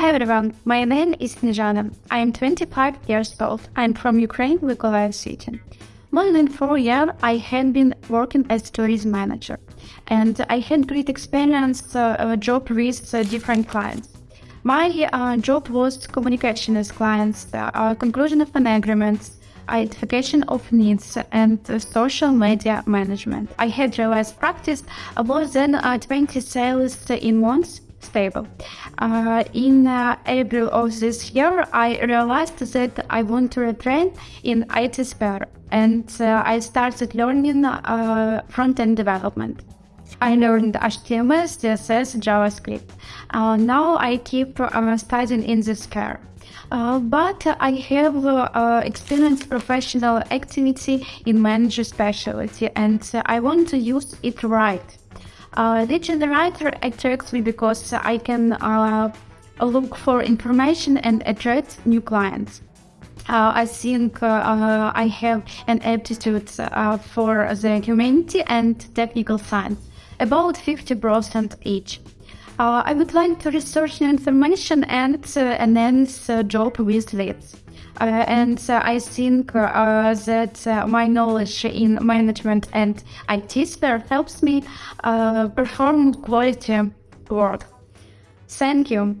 Hi everyone, my name is Nijana. I am 25 years old. I'm from Ukraine, Mykolaiv city. More than four years, I had been working as tourism manager, and I had great experience uh, job with uh, different clients. My uh, job was communication with clients, uh, conclusion of an agreement, identification of needs, and social media management. I had realized practice more than uh, 20 sales in months stable. Uh, in uh, April of this year, I realized that I want to retrain in IT sphere and uh, I started learning uh, front-end development. I learned HTML, CSS, JavaScript. Uh, now I keep uh, studying in this sphere. But I have experienced professional activity in manager specialty and I want to use it right. Uh, the generator attracts me because I can uh, look for information and attract new clients. Uh, I think uh, I have an aptitude uh, for the humanity and technical science, about 50% each. Uh, I would like to research new information and enhance job with leads. Uh, and uh, I think uh, that my knowledge in management and IT sphere helps me perform quality work. Thank you.